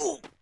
boom.